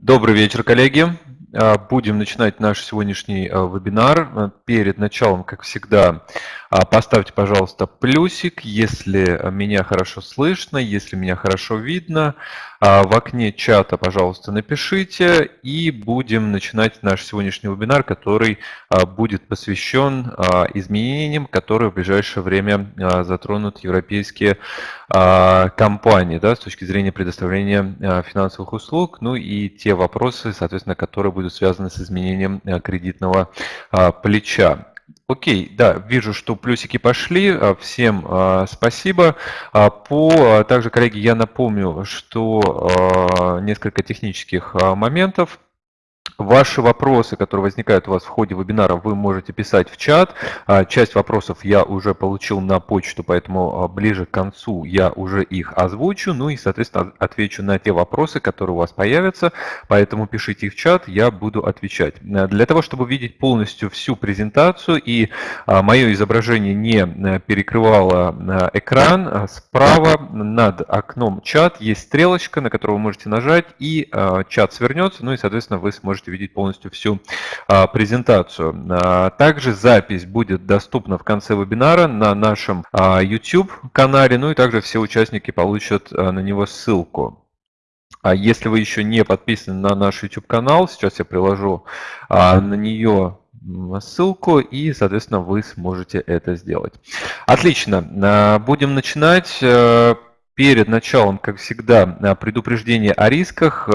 Добрый вечер, коллеги. А, будем начинать наш сегодняшний а, вебинар. Перед началом, как всегда, а, поставьте, пожалуйста, плюсик, если меня хорошо слышно, если меня хорошо видно. В окне чата, пожалуйста, напишите, и будем начинать наш сегодняшний вебинар, который будет посвящен изменениям, которые в ближайшее время затронут европейские компании да, с точки зрения предоставления финансовых услуг, ну и те вопросы, соответственно, которые будут связаны с изменением кредитного плеча. Окей, да, вижу, что плюсики пошли. А, всем а, спасибо. А, по, также, коллеги, я напомню, что несколько технических моментов. Ваши вопросы, которые возникают у вас в ходе вебинара, вы можете писать в чат. А, часть вопросов я уже получил на почту, поэтому а, ближе к концу я уже их озвучу. Ну и, соответственно, отвечу на те вопросы, которые у вас появятся. Поэтому пишите их в чат, я буду отвечать. Э, для того, чтобы видеть полностью всю презентацию и а, мое изображение не э, перекрывало э, экран, справа над окном чат есть стрелочка, на которую вы можете нажать, и чат свернется. Ну и, соответственно, вы сможете можете видеть полностью всю а, презентацию. А, также запись будет доступна в конце вебинара на нашем а, YouTube канале, ну и также все участники получат на него ссылку. А если вы еще не подписаны на наш YouTube канал, сейчас я приложу на нее ссылку и, соответственно, вы сможете это сделать. Отлично, будем начинать. Э, перед началом, как всегда, предупреждение о рисках.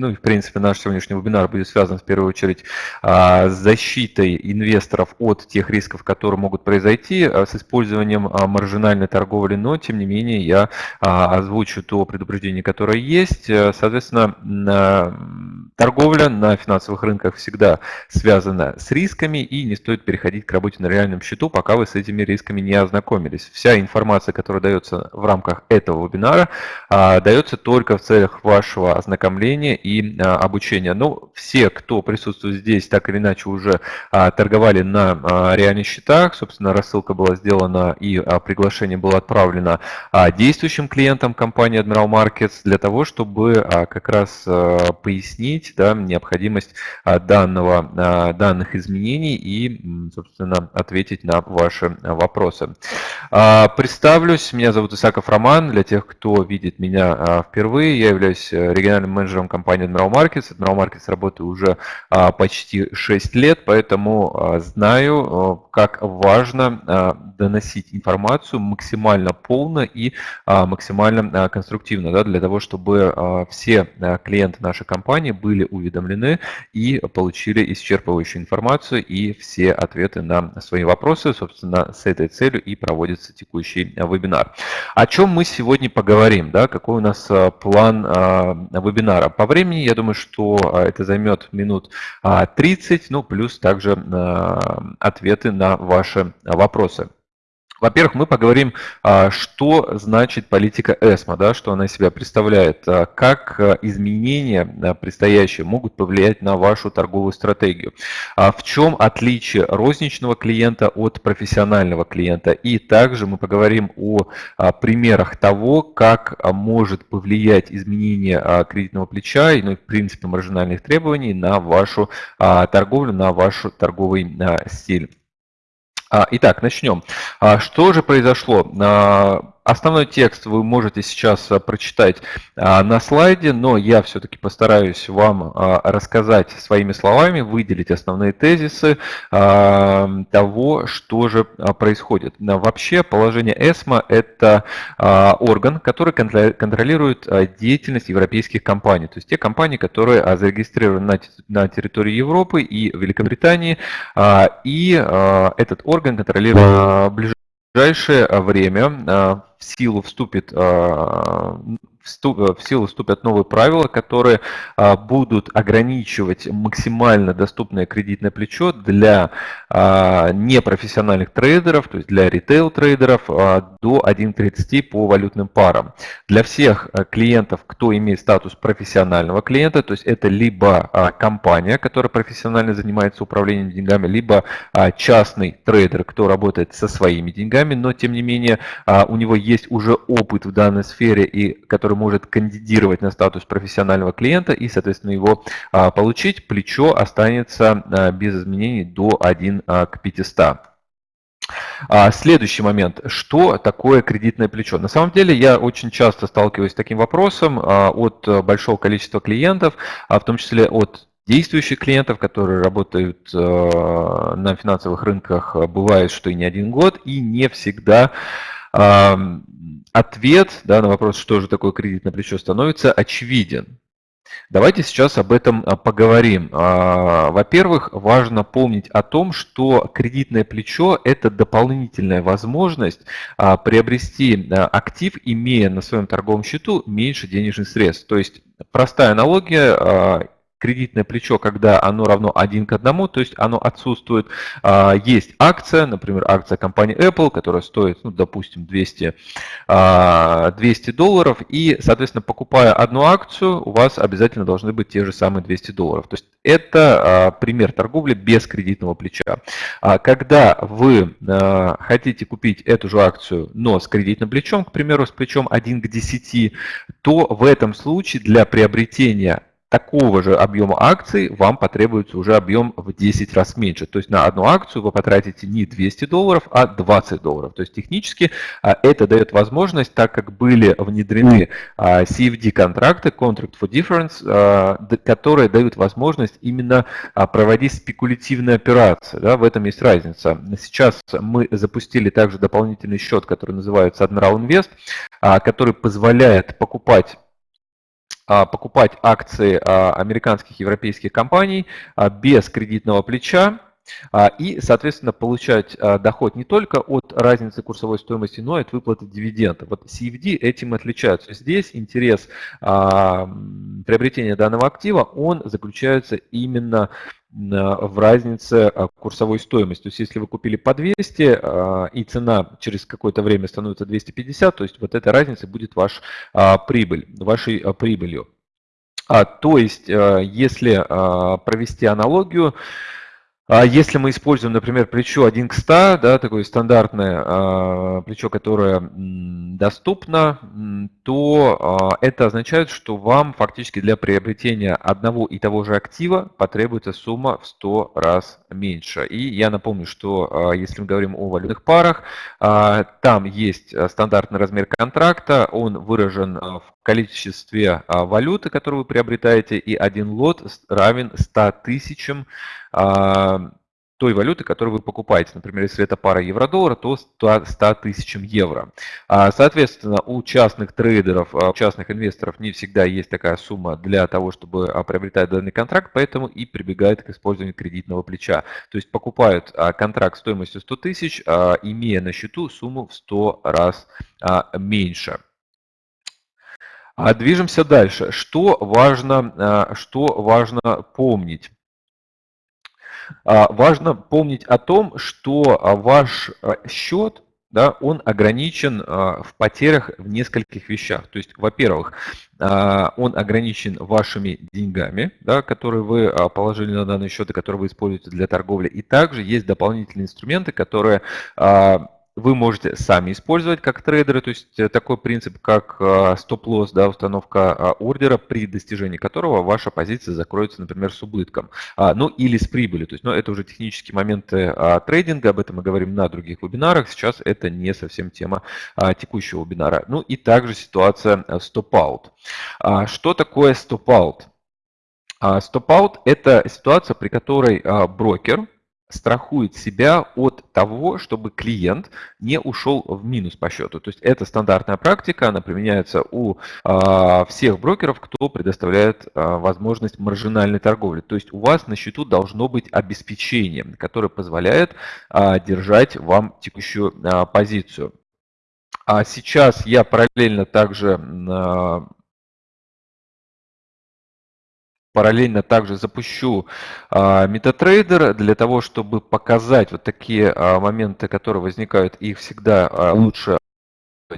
Ну и, в принципе, наш сегодняшний вебинар будет связан в первую очередь а, с защитой инвесторов от тех рисков, которые могут произойти а, с использованием а, маржинальной торговли, но, тем не менее, я озвучу то предупреждение, которое есть. Э, соответственно, торговля на финансовых рынках всегда связана с рисками, и не стоит переходить к работе на реальном счету, пока вы с этими рисками не ознакомились. Вся информация, которая дается в рамках этого вебинара, дается только в целях вашего ознакомления и а, обучения. Ну, все, кто присутствует здесь, так или иначе уже а, торговали на а, реальных счетах. Собственно, рассылка была сделана и приглашение было отправлено действующим клиентам компании Admiral Markets для того, чтобы как раз пояснить да, необходимость данного, данных изменений и, собственно, ответить на ваши вопросы. Представлюсь, меня зовут Исаков Роман. Для тех, кто видит меня впервые, я являюсь региональным менеджером компании компании Admiral Markets. Admiral Markets работаю уже а, почти 6 лет, поэтому а, знаю, а, как важно доносить информацию максимально полно и максимально конструктивно, да, для того, чтобы все клиенты нашей компании были уведомлены и получили исчерпывающую информацию и все ответы на свои вопросы. Собственно, с этой целью и проводится текущий вебинар. О чем мы сегодня поговорим? Да, какой у нас план вебинара? По времени. Я думаю, что а, это займет минут 30, а, ну плюс также а, ответы на ваши вопросы. Во-первых, мы поговорим, а, что значит политика ЭСМА, да, что она из себя представляет, а, как а, изменения предстоящие могут повлиять на вашу торговую стратегию, в чем отличие розничного клиента от профессионального клиента. И также мы поговорим о примерах того, как может повлиять изменение кредитного плеча и, ну, в принципе, маржинальных требований на вашу торговлю, на ваш торговый стиль. Итак, начнем. Что же произошло? Основной текст вы можете сейчас а, прочитать а, на слайде, но я все-таки постараюсь вам а, рассказать своими словами, выделить основные тезисы того, что же происходит. Вообще положение ЭСМА – это орган, который контролирует деятельность европейских компаний, то есть те компании, которые зарегистрированы на территории Европы и Великобритании, и этот орган контролирует ближайшее время в силу вступит а, в силу вступят новые правила, которые а, будут ограничивать максимально доступное кредитное плечо для а, непрофессиональных трейдеров, то есть для ритейл-трейдеров до 1.30 по валютным парам. Для всех клиентов, кто имеет статус профессионального клиента, то есть это либо компания, которая профессионально занимается управлением деньгами, либо частный трейдер, кто работает со своими деньгами, но тем не менее у него есть уже опыт в данной сфере и который может кандидировать на статус профессионального клиента и, соответственно, его получить, плечо останется без изменений до 1 к 500. А, следующий момент. Что такое кредитное плечо? На самом деле я очень часто сталкиваюсь с таким вопросом а, от большого количества клиентов, а в том числе от действующих клиентов, которые работают на финансовых рынках, бывает, что и не один год, и не всегда ответ да, на вопрос, что же такое кредитное плечо, становится очевиден. Давайте сейчас об этом а, поговорим. А, во-первых, важно помнить о том, что кредитное плечо – это дополнительная возможность а, приобрести актив, имея на своем торговом счету меньше денежных средств. То есть простая аналогия кредитное плечо, когда оно равно 1 к 1, то есть оно отсутствует. А, есть акция, например, акция компании Apple, которая стоит, ну, допустим, 200, 200 а, долларов, и, соответственно, покупая одну акцию, у вас обязательно должны быть те же самые 200 долларов. То есть это а, пример торговли без кредитного плеча. Когда вы хотите купить эту же акцию, но с кредитным плечом, к примеру, с плечом 1 к 10, то в этом случае для приобретения такого же объема акций вам потребуется уже объем в 10 раз меньше. То есть на одну акцию вы потратите не 200 долларов, а 20 долларов. То есть технически а, это дает возможность, так как были внедрены а, CFD-контракты, Contract for Difference, а, которые дают возможность именно проводить спекулятивные операции. Да, в этом есть разница. Сейчас мы запустили также дополнительный счет, который называется Admiral Invest, который позволяет покупать покупать акции а, американских европейских компаний а, без кредитного плеча и, соответственно, получать доход не только от разницы курсовой стоимости, но и от выплаты дивидендов. Вот CFD этим отличаются. Здесь интерес приобретения данного актива, он заключается именно в разнице а, курсовой стоимости. То есть если вы купили по 200 а, и цена через какое-то время становится 250, то есть вот эта разница будет ваш а, прибыль, вашей прибылью. То есть если провести аналогию, а если мы используем, например, плечо 1 к 100, да, такое стандартное а, плечо, которое доступно, то а, это означает, что вам фактически для приобретения одного и того же актива потребуется сумма в 100 раз меньше. И я напомню, что если мы говорим о валютных парах, там есть стандартный размер контракта, он выражен в количестве валюты, которую вы приобретаете, и один лот равен 100 тысячам а, той валюты, которую вы покупаете. Например, если это пара евро-доллара, то 100 тысячам евро. А, соответственно, у частных трейдеров, а, у частных инвесторов не всегда есть такая сумма для того, чтобы приобретать данный контракт, поэтому и прибегают к использованию кредитного плеча. То есть покупают контракт стоимостью 100 тысяч, имея на счету сумму в 100 раз меньше. Движемся дальше. Что важно, что важно помнить? А, важно помнить о том, что а, ваш а, счет да, он ограничен в потерях в нескольких вещах. То есть, во-первых, он ограничен вашими деньгами, да, которые вы положили на данный счет и которые вы используете для торговли. И также есть дополнительные инструменты, которые вы можете сами использовать как трейдеры, то есть э, такой принцип, как э, стоп-лосс, да, установка а, ордера, при достижении которого ваша позиция закроется, например, с убытком, а, ну или с прибылью. То есть, ну, это уже технические моменты а, трейдинга, об этом мы говорим на других вебинарах, сейчас это не совсем тема текущего вебинара. Ну и также ситуация э, стоп-аут. Что такое стоп-аут? Стоп-аут – это ситуация, при которой брокер страхует себя от того, чтобы клиент не ушел в минус по счету. То есть это стандартная практика, она применяется у а, всех брокеров, кто предоставляет а, возможность маржинальной торговли. То есть у вас на счету должно быть обеспечение, которое позволяет а, держать вам текущую а, позицию. А сейчас я параллельно также Параллельно также запущу а, MetaTrader для того, чтобы показать вот такие а, моменты, которые возникают, их всегда а, лучше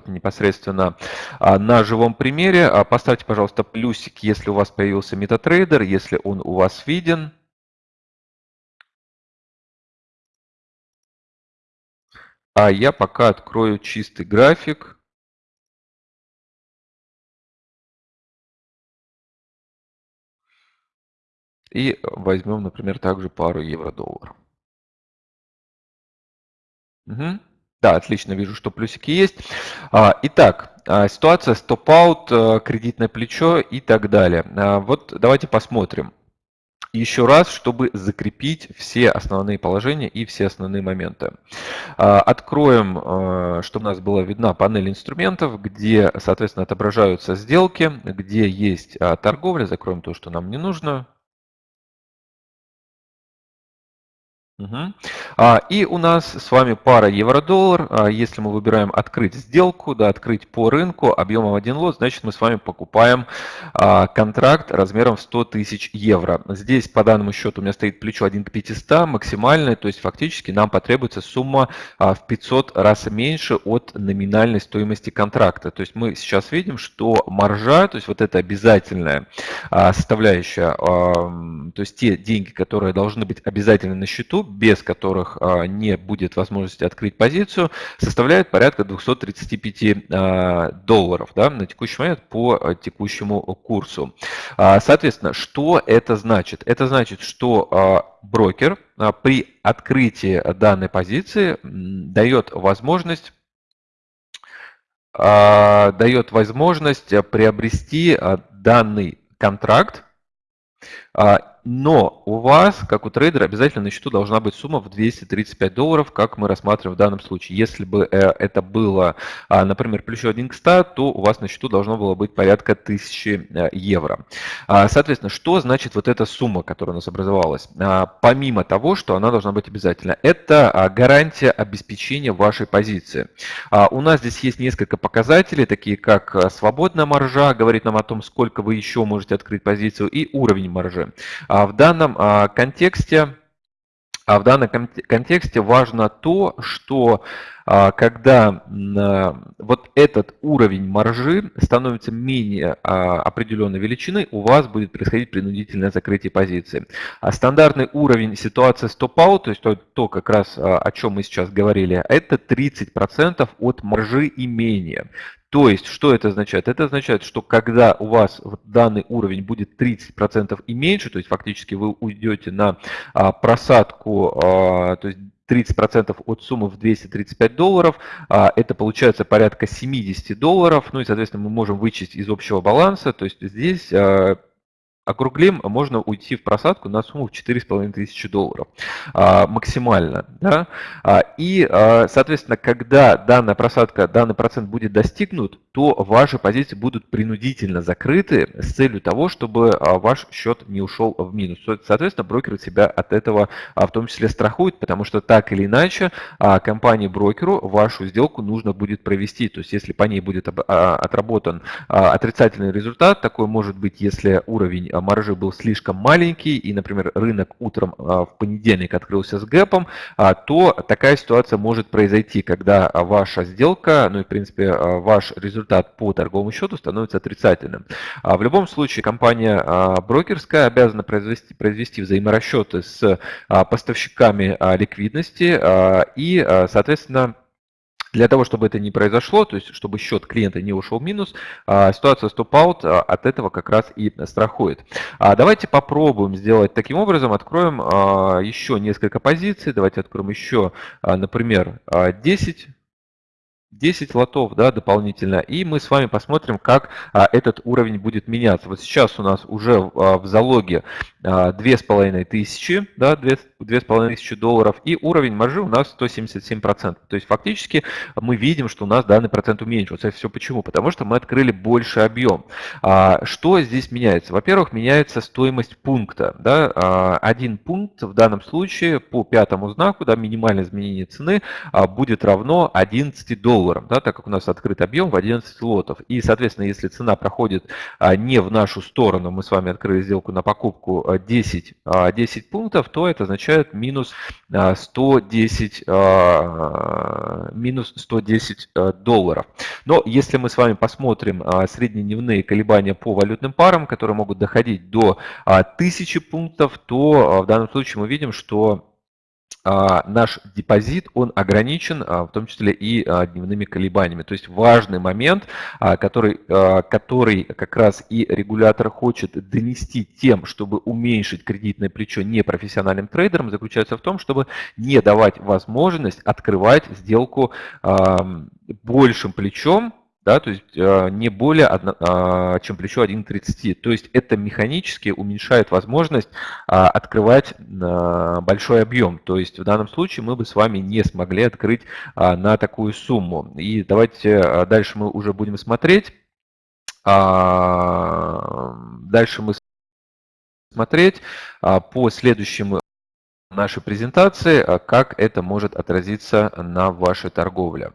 непосредственно на живом примере. Поставьте, пожалуйста, плюсик, если у вас появился MetaTrader, если он у вас виден. А я пока открою чистый график. И возьмем, например, также пару евро-доллар. Угу. Да, отлично, вижу, что плюсики есть. А, итак, а, ситуация стоп-аут, э, кредитное плечо и так далее. А, вот давайте посмотрим еще раз, чтобы закрепить все основные положения и все основные моменты. Откроем, чтобы у нас была видна панель инструментов, где, соответственно, отображаются сделки, где есть торговля. Закроем то, что нам не нужно. Угу. А, и у нас с вами пара евро-доллар. А, если мы выбираем открыть сделку, да, открыть по рынку объемом 1 лот, значит мы с вами покупаем а, контракт размером в 100 тысяч евро. Здесь по данному счету у меня стоит плечо 1 к 500 максимальное, то есть фактически нам потребуется сумма а, в 500 раз меньше от номинальной стоимости контракта. То есть мы сейчас видим, что маржа, то есть вот это обязательная а, составляющая, а, то есть те деньги, которые должны быть обязательно на счету, без которых а, не будет возможности открыть позицию, составляет порядка 235 а, долларов да, на текущий момент по а, текущему курсу. Соответственно, что это значит? Это значит, что брокер при открытии данной позиции дает возможность дает возможность приобрести данный контракт но у вас, как у трейдера, обязательно на счету должна быть сумма в 235 долларов, как мы рассматриваем в данном случае. Если бы э, это было, а, например, плюс 1 к 100, то у вас на счету должно было быть порядка 1000 э, евро. А, соответственно, что значит вот эта сумма, которая у нас образовалась? А, помимо того, что она должна быть обязательно, это гарантия обеспечения вашей позиции. У нас здесь есть несколько показателей, такие как э, свободная маржа, говорит нам о том, сколько вы еще можете открыть позицию, и уровень маржи. А в данном а, контексте а в данном контексте важно то, что а, когда вот этот уровень маржи становится менее определенной величины, у вас будет происходить принудительное закрытие позиции. А стандартный уровень ситуации стоп-аут, то есть то, то как раз о чем мы сейчас говорили, это 30% от маржи имения. То есть, что это означает? Это означает, что когда у вас данный уровень будет 30% и меньше, то есть фактически вы уйдете на а, просадку, а, то есть 30% от суммы в 235 долларов, а, это получается порядка 70 долларов, ну и, соответственно, мы можем вычесть из общего баланса, то есть здесь округлим, можно уйти в просадку на сумму в 4,5 тысячи долларов а, максимально. Да? А, и, а, соответственно, когда данная просадка, данный процент будет достигнут, то ваши позиции будут принудительно закрыты с целью того, чтобы ваш счет не ушел в минус. Соответственно, брокер себя от этого в том числе страхует, потому что так или иначе компании-брокеру вашу сделку нужно будет провести. То есть, если по ней будет отработан отрицательный результат, такой может быть, если уровень маржи был слишком маленький, и, например, рынок утром а, в понедельник открылся с гэпом, а, то такая ситуация может произойти, когда ваша сделка, ну и, в принципе, ваш результат по торговому счету становится отрицательным. В любом случае, компания брокерская обязана произвести, произвести взаиморасчеты с поставщиками ликвидности и, соответственно, для того, чтобы это не произошло, то есть чтобы счет клиента не ушел в минус, а, ситуация стоп-аут а, от этого как раз и страхует. А, давайте попробуем сделать таким образом. Откроем еще несколько позиций. Давайте откроем еще, например, 10 10 лотов да, дополнительно, и мы с вами посмотрим, как а, этот уровень будет меняться. Вот сейчас у нас уже а, в залоге 2500, да, 2500 долларов, и уровень маржи у нас 177%. То есть фактически мы видим, что у нас данный процент уменьшился. Все почему? Потому что мы открыли больше объем. А, что здесь меняется? Во-первых, меняется стоимость пункта. Да, а, один пункт в данном случае по пятому знаку, да, минимальное изменение цены а, будет равно 11 долларов долларам, да, так как у нас открыт объем в 11 лотов. И, соответственно, если цена проходит а, не в нашу сторону, мы с вами открыли сделку на покупку 10, а, 10 а, пунктов, то это означает минус 110, минус 110 долларов. Но если мы с вами посмотрим среднедневные колебания по валютным парам, которые могут доходить до 1000 пунктов, то в данном случае мы видим, что а, наш депозит, он ограничен, а, в том числе и а, дневными колебаниями. То есть важный момент, который, который как раз и регулятор хочет донести тем, чтобы уменьшить кредитное плечо непрофессиональным трейдерам, заключается в том, чтобы не давать возможность открывать сделку большим плечом, да, то есть э, не более, а, чем плечо 1,30. То есть это механически уменьшает возможность а, открывать большой объем. То есть в данном случае мы бы с вами не смогли открыть а, на такую сумму. И давайте дальше мы уже будем смотреть. Дальше мы смотреть по следующему нашей презентации, как это может отразиться на вашей торговле.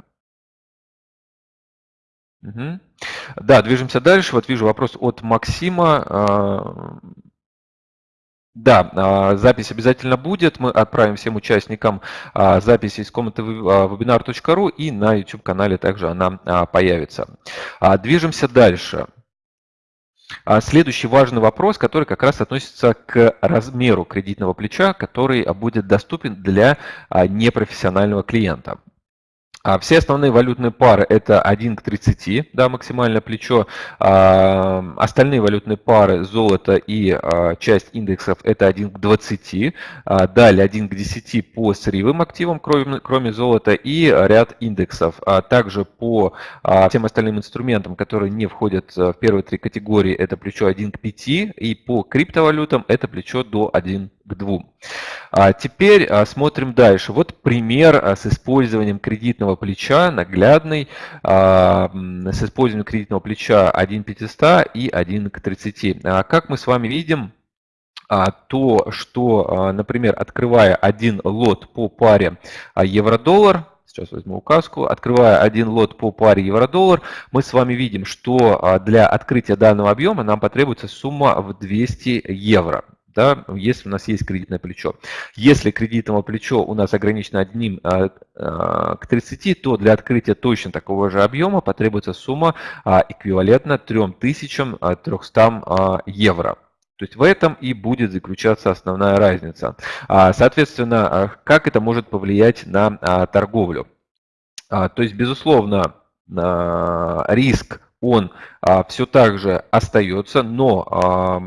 Угу. Да, движемся дальше. Вот вижу вопрос от Максима. А, да, а, запись обязательно будет. Мы отправим всем участникам а, запись из комнаты webinar.ru и на YouTube-канале также она появится. Движемся дальше. Следующий важный вопрос, который как раз относится к размеру кредитного плеча, который будет доступен для непрофессионального клиента. А все основные валютные пары это 1 к 30, да, максимальное плечо. А, остальные валютные пары золото и а, часть индексов это 1 к 20. А, далее 1 к 10 по сырьевым активам, кроме, кроме золота, и ряд индексов. А также по а, всем остальным инструментам, которые не входят в первые три категории, это плечо 1 к 5. И по криптовалютам это плечо до 1 к 2. А теперь а, смотрим дальше. Вот пример а, с использованием кредитного плеча, наглядный, а, с использованием кредитного плеча 1 500 и 1 к 30. Как мы с вами видим, то, что, например, открывая один лот по паре евро-доллар, сейчас возьму указку, открывая один лот по паре евро-доллар, мы с вами видим, что для открытия данного объема нам потребуется сумма в 200 евро да, если у нас есть кредитное плечо. Если кредитное плечо у нас ограничено одним а, а, к 30, то для открытия точно такого же объема потребуется сумма а, эквивалентна 3300 евро. То есть в этом и будет заключаться основная разница. Соответственно, как это может повлиять на торговлю? То есть, безусловно, риск он все так же остается, но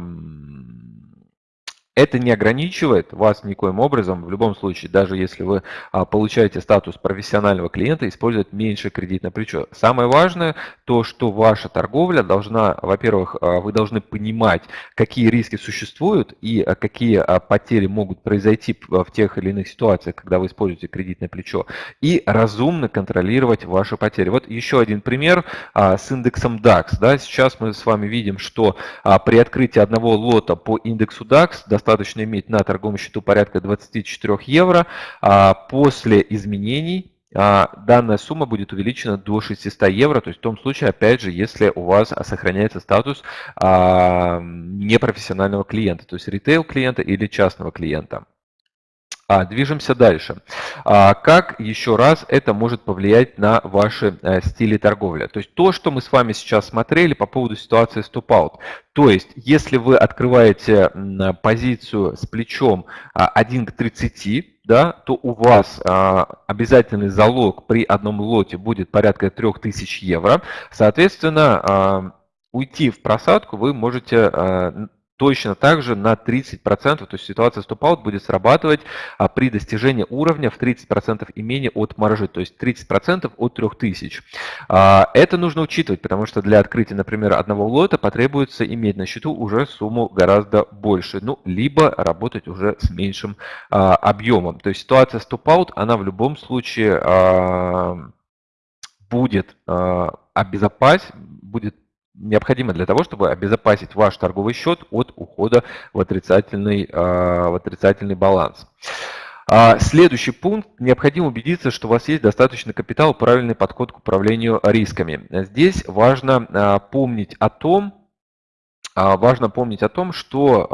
это не ограничивает вас никоим образом, в любом случае, даже если вы а, получаете статус профессионального клиента, использовать меньше кредитное плечо. Самое важное, то, что ваша торговля должна, во-первых, а, вы должны понимать, какие риски существуют и а, какие потери могут произойти в тех или иных ситуациях, когда вы используете кредитное плечо, и разумно контролировать ваши потери. Вот еще один пример с индексом DAX. Да, сейчас мы с вами видим, что при открытии одного лота по индексу DAX достаточно достаточно иметь на торговом счету порядка 24 евро. А после изменений а, данная сумма будет увеличена до 600 евро, то есть в том случае, опять же, если у вас сохраняется статус а, непрофессионального клиента, то есть ритейл клиента или частного клиента. А, движемся дальше. А, как еще раз это может повлиять на ваши а, стили торговли? То есть то, что мы с вами сейчас смотрели по поводу ситуации стоп-аут. То есть если вы открываете позицию с плечом 1 к 30, да, то у вас а, обязательный залог при одном лоте будет порядка 3000 евро. Соответственно, а, уйти в просадку вы можете а, точно так же на 30%, то есть ситуация стоп-аут будет срабатывать а, при достижении уровня в 30% и менее от маржи, то есть 30% от 3000. А, это нужно учитывать, потому что для открытия, например, одного лота потребуется иметь на счету уже сумму гораздо больше, ну, либо работать уже с меньшим а, объемом. То есть ситуация стоп-аут, она в любом случае будет обезопасить, будет необходимо для того, чтобы обезопасить ваш торговый счет от ухода в отрицательный, а, в отрицательный баланс. А, следующий пункт. Необходимо убедиться, что у вас есть достаточный капитал, правильный подход к управлению рисками. Здесь важно а, помнить о том, Важно помнить о том, что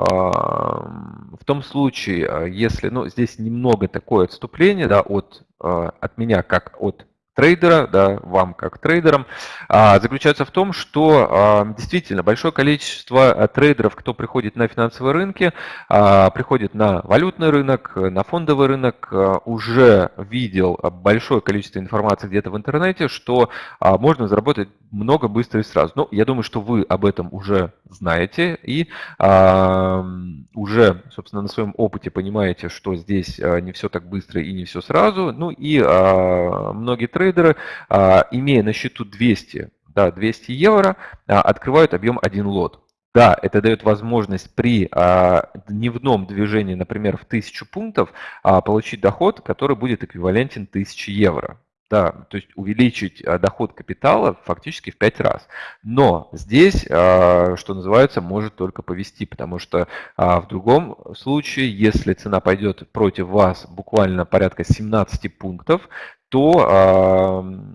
в том случае, если, ну, здесь немного такое отступление да, от, от меня, как от трейдера, да, вам как трейдерам, а, заключается в том, что а, действительно большое количество а, трейдеров, кто приходит на финансовые рынки, приходит на валютный рынок, на фондовый рынок, уже видел большое количество информации где-то в интернете, что можно заработать много быстро и сразу. Ну, я думаю, что вы об этом уже знаете и уже, собственно, на своем опыте понимаете, что здесь не все так быстро и не все сразу. Ну и многие трейдеры трейдеры, а, имея на счету 200, да, 200 евро, а, открывают объем 1 лот. Да, это дает возможность при а, дневном движении, например, в 1000 пунктов, получить доход, который будет эквивалентен 1000 евро. Да, то есть увеличить доход капитала фактически в 5 раз. Но здесь, что называется, может только повести, потому что в другом случае, если цена пойдет против вас буквально порядка 17 пунктов, то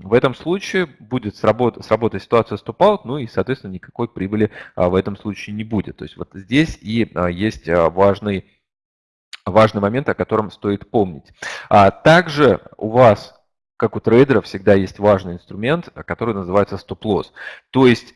э, в этом случае будет сработ, сработать ситуация стоп-аут, ну и, соответственно, никакой прибыли э, в этом случае не будет. То есть вот здесь и э, есть важный, важный момент, о котором стоит помнить. А также у вас, как у трейдера, всегда есть важный инструмент, который называется стоп-лосс. То есть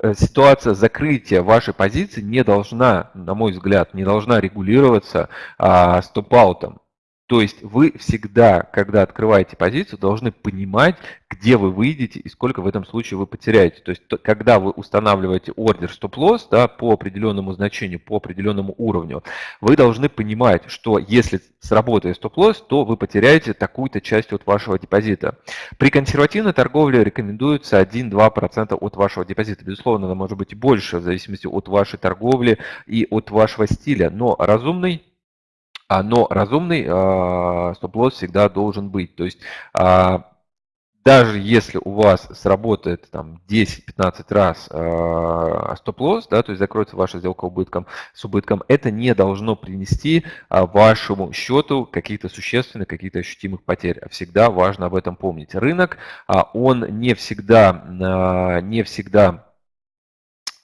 э, ситуация закрытия вашей позиции не должна, на мой взгляд, не должна регулироваться а, стоп-аутом. То есть вы всегда, когда открываете позицию, должны понимать, где вы выйдете и сколько в этом случае вы потеряете. То есть когда вы устанавливаете ордер стоп-лосс да, по определенному значению, по определенному уровню, вы должны понимать, что если сработает стоп-лосс, то вы потеряете такую-то часть от вашего депозита. При консервативной торговле рекомендуется 1-2% от вашего депозита. Безусловно, она может быть больше, в зависимости от вашей торговли и от вашего стиля. Но разумный но разумный а, стоп-лосс всегда должен быть. То есть а, даже если у вас сработает там 10-15 раз э, стоп-лосс, да, то есть закроется ваша сделка убытком, с убытком, это не должно принести э, вашему счету каких-то существенных, каких-то ощутимых потерь. Всегда важно об этом помнить. Рынок, э, он не всегда, э, не всегда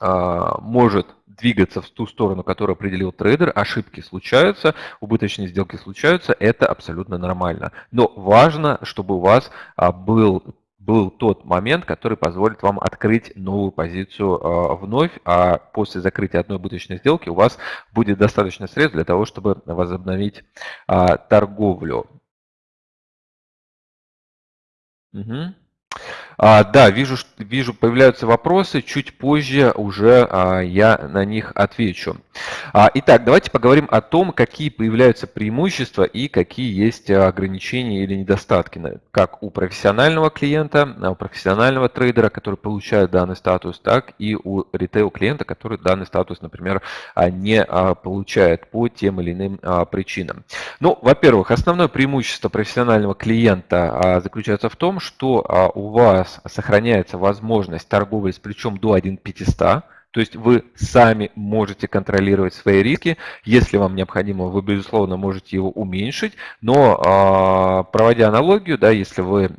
э, может двигаться в ту сторону, которую определил трейдер, ошибки случаются, убыточные сделки случаются, это абсолютно нормально. Но важно, чтобы у вас а, был был тот момент, который позволит вам открыть новую позицию э, вновь, а после закрытия одной убыточной сделки у вас будет достаточно средств для того, чтобы возобновить э, торговлю. Угу. А, да, вижу, вижу, появляются вопросы, чуть позже уже а, я на них отвечу. А, итак, давайте поговорим о том, какие появляются преимущества и какие есть ограничения или недостатки, как у профессионального клиента, у профессионального трейдера, который получает данный статус, так и у ритейл-клиента, который данный статус, например, не получает по тем или иным причинам. Ну, во-первых, основное преимущество профессионального клиента заключается в том, что у вас вас сохраняется возможность торговли с плечом до 1,500, то есть вы сами можете контролировать свои риски. Если вам необходимо, вы, безусловно, можете его уменьшить. Но а, проводя аналогию, да, если вы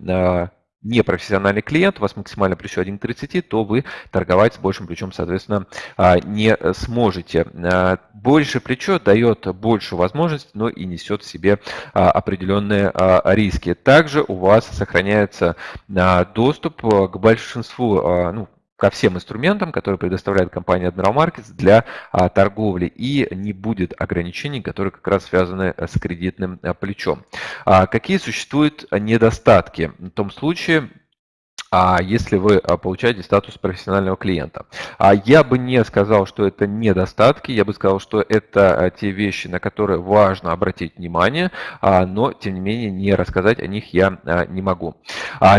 а, не профессиональный клиент, у вас максимально плечо 1.30, то вы торговать с большим плечом, соответственно, а, не сможете. А, больше плечо дает больше возможностей, но и несет в себе а, определенные риски. Также у вас сохраняется доступ к большинству, ну, ко всем инструментам, которые предоставляет компания Admiral Markets для а, торговли и не будет ограничений, которые как раз связаны с кредитным а, плечом. А, какие существуют недостатки? В том случае, если вы а, получаете статус профессионального клиента. А я бы не сказал, что это недостатки, я бы сказал, что это а, те вещи, на которые важно обратить внимание, но тем не менее не рассказать о них я не могу.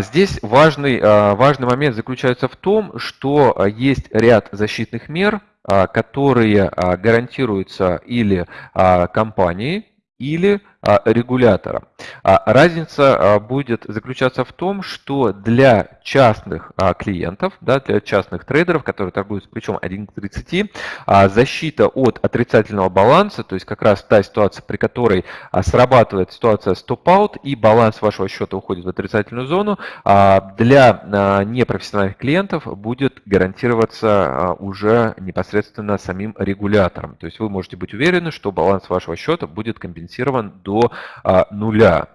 Здесь важный, важный момент заключается в том, что есть ряд защитных мер, которые гарантируются или компанией, или а, регулятора. А, разница а, будет заключаться в том, что для частных клиентов, да, для частных трейдеров, которые торгуют плечом 1 к 30, защита от отрицательного баланса, то есть как раз та ситуация, при которой срабатывает ситуация стоп-аут и баланс вашего счета уходит в отрицательную зону, для непрофессиональных клиентов будет гарантироваться уже непосредственно самим регулятором. То есть вы можете быть уверены, что баланс вашего счета будет компенсирован до до а, нуля.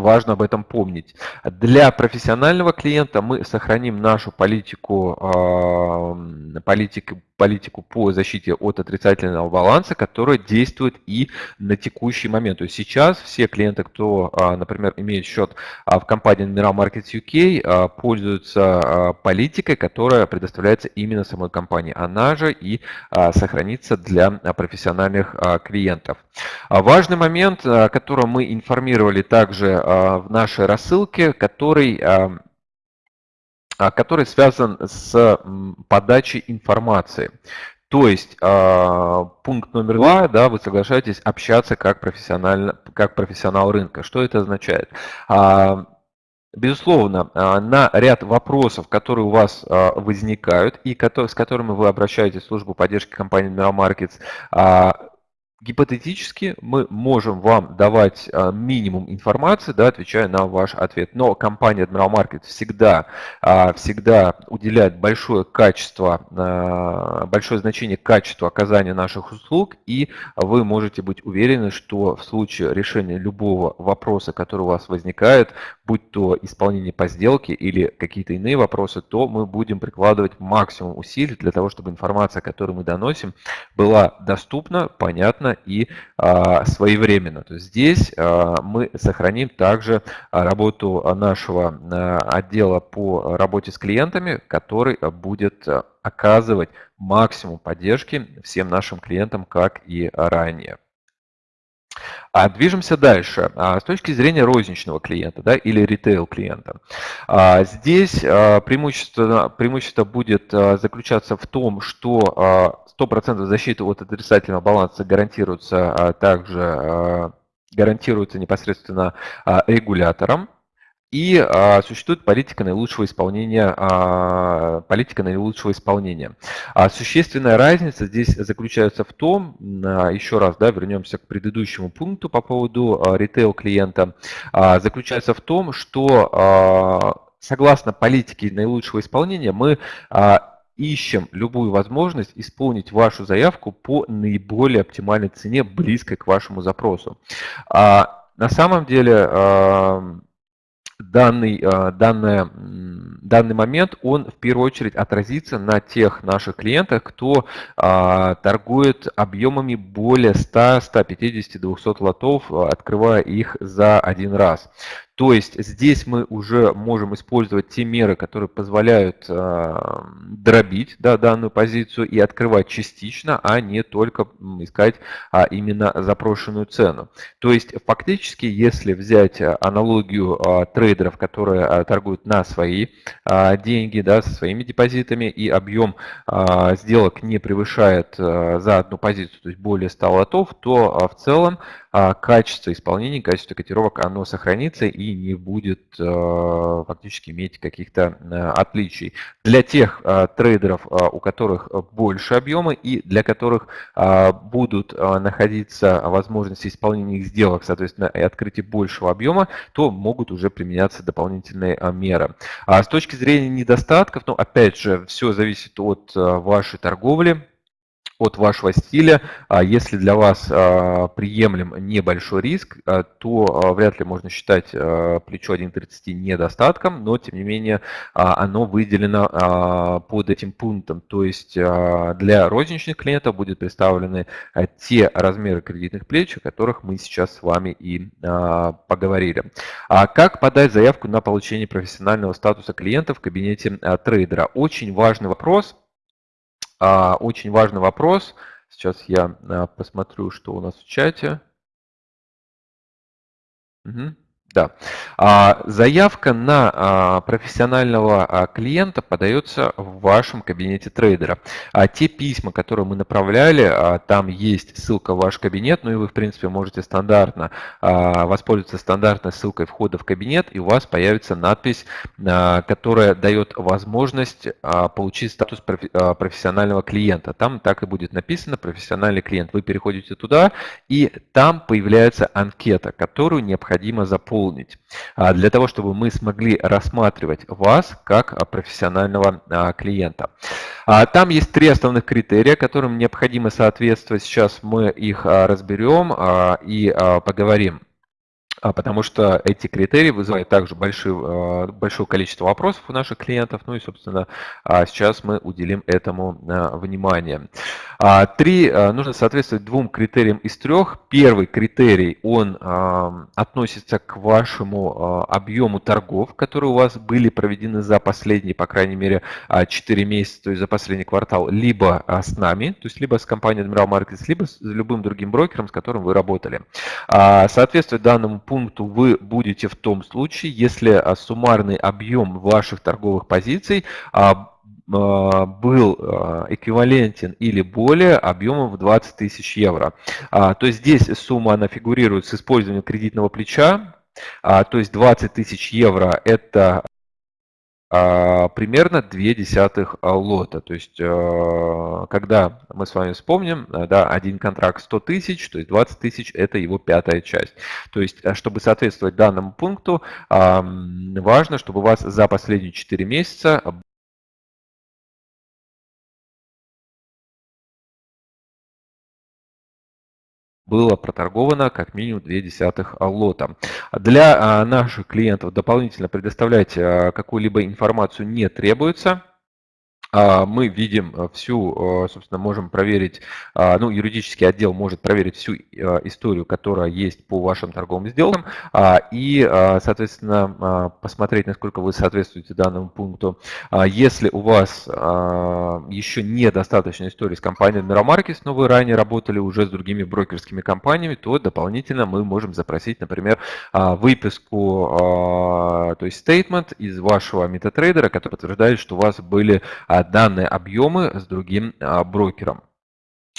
Важно об этом помнить. Для профессионального клиента мы сохраним нашу политику, э, политику, политику по защите от отрицательного баланса, которая действует и на текущий момент. То есть сейчас все клиенты, кто, э, например, имеет счет э, в компании Admiral Markets UK, пользуются политикой, которая предоставляется именно самой компании. Она же и сохранится для профессиональных клиентов. Важный момент, о котором мы информировали также а, в нашей рассылке, который, а, а, который связан с подачей информации. То есть пункт номер два, да, вы соглашаетесь общаться как, профессионально, как профессионал рынка. Что это означает? Безусловно, на ряд вопросов, которые у вас возникают и с которыми вы обращаетесь в службу поддержки компании Admiral Markets, Гипотетически мы можем вам давать а, минимум информации, да, отвечая на ваш ответ. Но компания Admiral Market всегда, а, всегда уделяет большое качество, а, большое значение качеству оказания наших услуг, и вы можете быть уверены, что в случае решения любого вопроса, который у вас возникает, будь то исполнение по сделке или какие-то иные вопросы, то мы будем прикладывать максимум усилий для того, чтобы информация, которую мы доносим, была доступна, понятна, и а, своевременно. То есть здесь а, мы сохраним также работу нашего а, отдела по работе с клиентами, который будет оказывать максимум поддержки всем нашим клиентам, как и ранее. А движемся дальше. А, с точки зрения розничного клиента да, или ритейл клиента. А, здесь а, преимущество, преимущество будет заключаться в том, что 100% защиты от отрицательного баланса гарантируется также гарантируется непосредственно регулятором. И а, существует политика наилучшего исполнения. А, политика наилучшего исполнения. А существенная разница здесь заключается в том, а, еще раз, да, вернемся к предыдущему пункту по поводу а, ритейл клиента, а, заключается в том, что а, согласно политике наилучшего исполнения мы а, ищем любую возможность исполнить вашу заявку по наиболее оптимальной цене, близкой к вашему запросу. А, на самом деле данный, э, данный, данный момент, он в первую очередь отразится на тех наших клиентах, кто а, торгует объемами более 100, 150, 200 лотов, открывая их за один раз. То есть здесь мы уже можем использовать те меры, которые позволяют э, дробить да, данную позицию и открывать частично, а не только искать а, именно запрошенную цену. То есть фактически, если взять аналогию а, трейдеров, которые а, торгуют на свои а, деньги, да, со своими депозитами, и объем а, сделок не превышает а, за одну позицию, то есть более 100 лотов, то а, в целом а, качество исполнения, качество котировок, оно сохранится и не будет а, фактически иметь каких-то а, отличий. Для тех трейдеров, у которых больше объемы и для которых будут находиться возможности исполнения их сделок, соответственно, и открытия большего объема, то могут уже применяться дополнительные меры. А с точки зрения недостатков, ну, опять же, все зависит от вашей торговли, от вашего стиля. А если для вас а, приемлем небольшой риск, а, то вряд ли можно считать плечо 1.30 недостатком, но тем не менее оно выделено под этим пунктом. То есть для розничных клиентов будут представлены те размеры кредитных плеч, о которых мы сейчас с вами и поговорили. Как подать заявку на получение профессионального статуса клиента в кабинете трейдера? Очень важный вопрос – очень важный вопрос. Сейчас я а, посмотрю, что у нас в чате. Угу. Да. А, заявка на а, профессионального а, клиента подается в вашем кабинете трейдера. Те письма, которые мы направляли, там есть ссылка в ваш кабинет, ну и вы, в принципе, можете стандартно воспользоваться стандартной ссылкой входа в кабинет, и у вас появится надпись, которая дает возможность получить статус профессионального клиента. Там так и будет написано «профессиональный клиент». Вы переходите туда, и там появляется анкета, которую необходимо заполнить заполнить, а, для того, чтобы мы смогли рассматривать вас как а, профессионального а, клиента. Там есть три основных критерия, которым необходимо соответствовать. Сейчас мы их разберем и поговорим. А, потому что эти критерии вызывают также большие, а, большое количество вопросов у наших клиентов. Ну и, собственно, а, сейчас мы уделим этому внимание. Три, нужно соответствовать двум критериям из трех. Первый критерий, он относится к вашему объему торгов, которые у вас были проведены за последние, по крайней мере, 4 месяца, то есть за последний квартал, либо с нами, то есть либо с компанией Admiral Markets, либо с любым другим брокером, с которым вы работали. Соответствует данному пункту вы будете в том случае, если а, суммарный объем ваших торговых позиций а, а, был эквивалентен или более объемом в 20 тысяч евро. То есть здесь сумма она фигурирует с использованием кредитного плеча, то есть 20 тысяч евро это примерно 2 десятых а, лота. То есть, а, когда мы с вами вспомним, да, один контракт 100 тысяч, то есть 20 тысяч – это его пятая часть. То есть, чтобы соответствовать данному пункту, важно, чтобы у вас за последние 4 месяца было проторговано как минимум 0,2 лота. Для а, наших клиентов дополнительно предоставлять а, какую-либо информацию не требуется. А, мы видим э, всю, э, собственно, можем проверить, а, ну, юридический отдел может проверить всю историю, которая есть по вашим торговым сделкам, а, и, соответственно, посмотреть, насколько вы соответствуете данному пункту. Если у вас еще недостаточно истории с компанией Miramarkets, но вы ранее работали уже с другими брокерскими компаниями, то дополнительно мы можем запросить, например, выписку, то есть statement из вашего MetaTrader, который подтверждает, что у вас были данные объемы с другим а, брокером.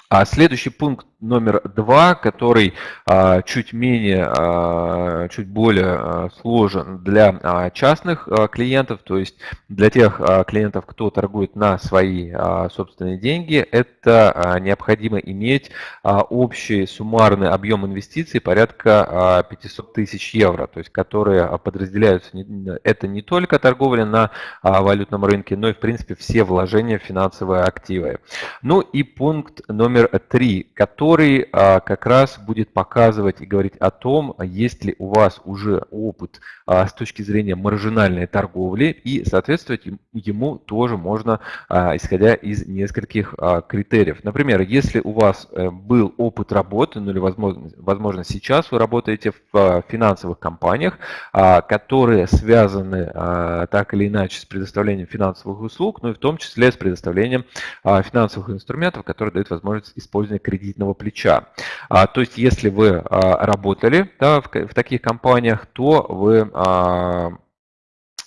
А следующий пункт номер два, который а, чуть менее, а, чуть более а, сложен для частных клиентов, то есть для тех клиентов, кто торгует на свои собственные деньги, это необходимо иметь общий суммарный объем инвестиций порядка а, 500 тысяч евро, то есть которые подразделяются, это не только торговля на валютном рынке, но и в принципе все вложения в финансовые активы. Ну и пункт номер три, который который а, как раз будет показывать и говорить о том, есть ли у вас уже опыт а, с точки зрения маржинальной торговли, и соответствовать ему тоже можно, а, исходя из нескольких критериев. Например, если у вас э, был опыт работы, ну или возможно, возможно сейчас вы работаете в финансовых компаниях, которые связаны так или иначе с предоставлением финансовых услуг, ну и в том числе с предоставлением финансовых инструментов, которые дают возможность использования кредитного плеча. А, то есть, если вы а, работали да, в, в таких компаниях, то вы а,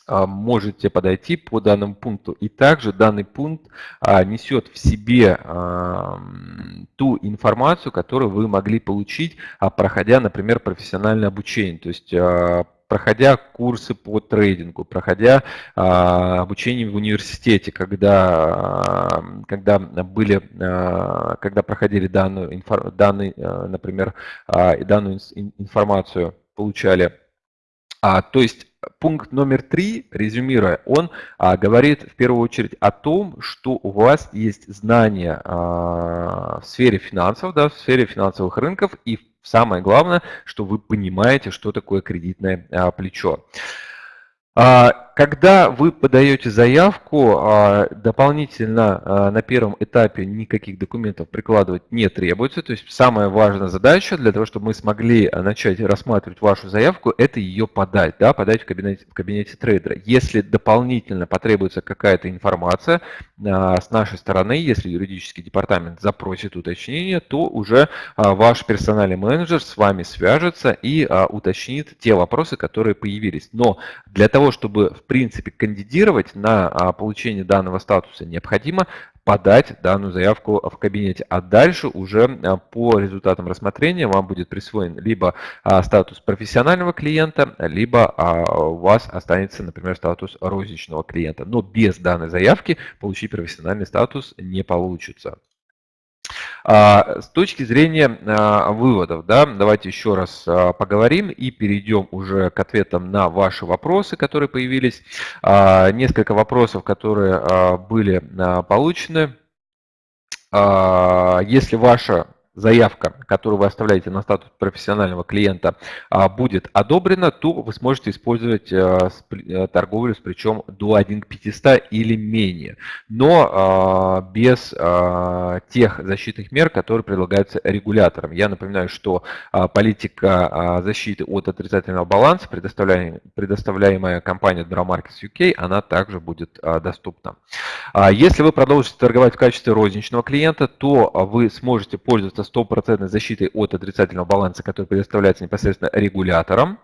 а, можете подойти по данному пункту. И также данный пункт а, несет в себе а, ту информацию, которую вы могли получить, проходя, например, профессиональное обучение. То есть проходя курсы по трейдингу, проходя а, обучение в университете, когда, когда были, а, когда проходили данную, данный, а, например, а, данную информацию, получали. А, то есть пункт номер три, резюмируя, он а, говорит в первую очередь о том, что у вас есть знания а, в сфере финансов, да, в сфере финансовых рынков и Самое главное, что вы понимаете, что такое кредитное а, плечо. А, когда вы подаете заявку, а, дополнительно а, на первом этапе никаких документов прикладывать не требуется. То есть самая важная задача для того, чтобы мы смогли начать рассматривать вашу заявку, это ее подать, да, подать в кабинете, в кабинете трейдера. Если дополнительно потребуется какая-то информация а, с нашей стороны, если юридический департамент запросит уточнение, то уже ваш персональный менеджер с вами свяжется и уточнит те вопросы, которые появились. Но для того, чтобы в принципе, кандидировать на а, получение данного статуса необходимо подать данную заявку в кабинете. А дальше уже а, по результатам рассмотрения вам будет присвоен либо а, статус профессионального клиента, либо у вас останется, например, статус розничного клиента. Но без данной заявки получить профессиональный статус не получится. А, с точки зрения а, выводов, да, давайте еще раз а, поговорим и перейдем уже к ответам на ваши вопросы, которые появились. Несколько вопросов, которые были получены. Если ваша заявка, которую вы оставляете на статус профессионального клиента, а, будет одобрена, то вы сможете использовать а, э, торговлю с причем до 1 к 500 или менее, но а, без тех защитных мер, которые предлагаются регулятором. Я напоминаю, что политика защиты от отрицательного баланса, предоставляемая компанией Drawmarkets UK, она также будет доступна. Если вы продолжите торговать в качестве розничного клиента, то вы сможете пользоваться стопроцентной защитой от отрицательного баланса, который предоставляется непосредственно регулятором.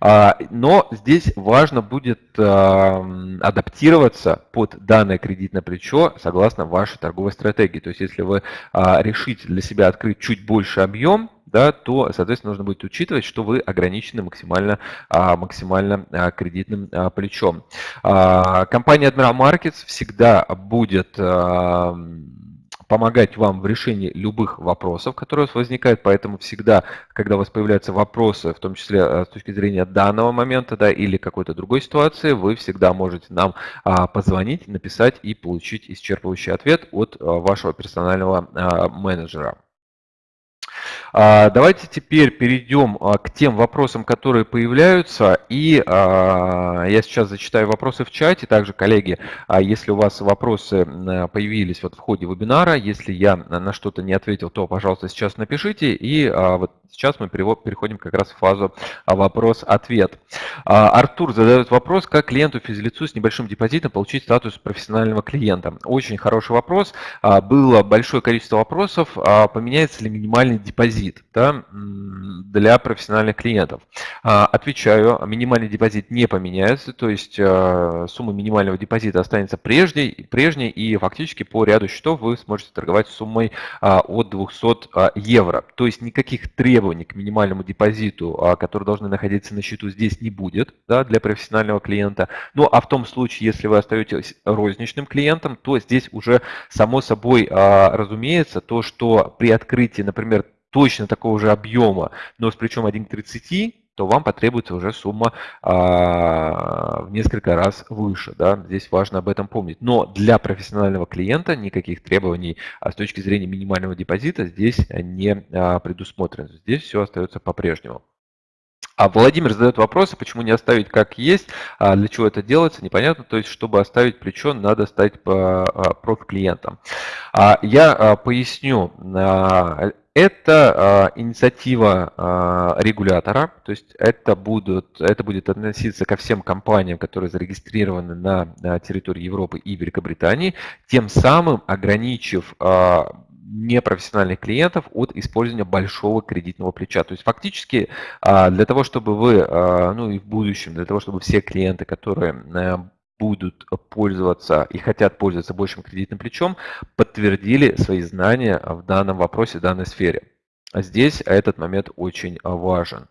А, но здесь важно будет адаптироваться под данное кредитное плечо согласно вашей торговой стратегии. То есть если вы а, решите для себя открыть чуть больше объем, да, то, соответственно, нужно будет учитывать, что вы ограничены максимально, а, максимально кредитным плечом. Компания Admiral Markets всегда будет помогать вам в решении любых вопросов, которые у вас возникают, поэтому всегда, когда у вас появляются вопросы, в том числе э, с точки зрения данного момента да, или какой-то другой ситуации, вы всегда можете нам а, позвонить, написать и получить исчерпывающий ответ от а, вашего персонального а, менеджера. А, давайте теперь перейдем а, к тем вопросам, которые появляются. И а, я сейчас зачитаю вопросы в чате. Также, коллеги, если у вас вопросы появились вот в ходе вебинара, если я на что-то не ответил, то, пожалуйста, сейчас напишите. И вот сейчас мы переходим как раз в фазу вопрос-ответ. Артур задает вопрос, как клиенту физлицу с небольшим депозитом получить статус профессионального клиента. Очень хороший вопрос. Было большое количество вопросов. Поменяется ли минимальный депозит? да, для профессиональных клиентов? А, отвечаю, минимальный депозит не поменяется, то есть а, сумма минимального депозита останется прежней, прежней и фактически по ряду счетов вы сможете торговать суммой а, от 200 евро. То есть никаких требований к минимальному депозиту, которые должны находиться на счету, здесь не будет да, для профессионального клиента. Ну а в том случае, если вы остаетесь розничным клиентом, то здесь уже само собой разумеется то, что при открытии, например, точно такого же объема, но с плечом 1 к 30, то вам потребуется уже сумма а, в несколько раз выше. Да? Здесь важно об этом помнить. Но для профессионального клиента никаких требований а с точки зрения минимального депозита здесь не а, предусмотрено. Здесь все остается по-прежнему. А Владимир задает вопрос, почему не оставить как есть, а для чего это делается, непонятно. То есть, чтобы оставить плечо, надо стать а, профи-клиентом. А, я поясню. Это э, инициатива э, регулятора, то есть это, будут, это будет относиться ко всем компаниям, которые зарегистрированы на, на территории Европы и Великобритании, тем самым ограничив э, непрофессиональных клиентов от использования большого кредитного плеча. То есть фактически для того, чтобы вы, ну и в будущем, для того, чтобы все клиенты, которые будут пользоваться и хотят пользоваться большим кредитным плечом, подтвердили свои знания в данном вопросе, в данной сфере. Здесь этот момент очень важен.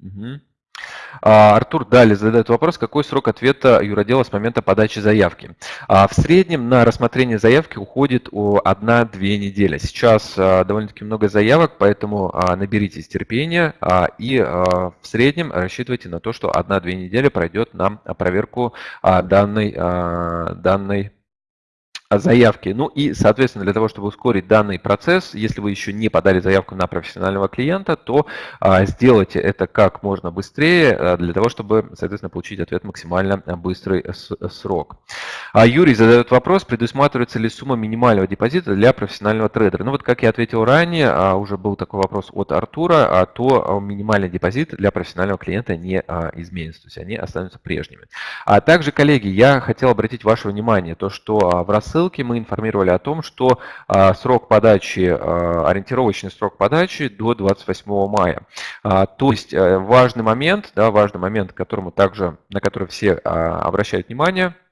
Угу. А, Артур далее задает вопрос, какой срок ответа юродела с момента подачи заявки. А, в среднем на рассмотрение заявки уходит 1-2 недели. Сейчас а, довольно-таки много заявок, поэтому наберитесь терпения и в среднем рассчитывайте на то, что 1-2 недели пройдет на проверку данной, данной заявки. Ну и, соответственно, для того, чтобы ускорить данный процесс, если вы еще не подали заявку на профессионального клиента, то а, сделайте это как можно быстрее, а, для того, чтобы, соответственно, получить ответ максимально быстрый срок. А Юрий задает вопрос, предусматривается ли сумма минимального депозита для профессионального трейдера. Ну вот, как я ответил ранее, а, уже был такой вопрос от Артура, а, то минимальный депозит для профессионального клиента не а, изменится, то есть они останутся прежними. А также, коллеги, я хотел обратить ваше внимание, то, что а, в рассылке ссылке мы информировали о том, что а, срок подачи, а, ориентировочный срок подачи до 28 мая. А, то есть э, важный момент, да, важный момент, которому также, на который все обращают внимание –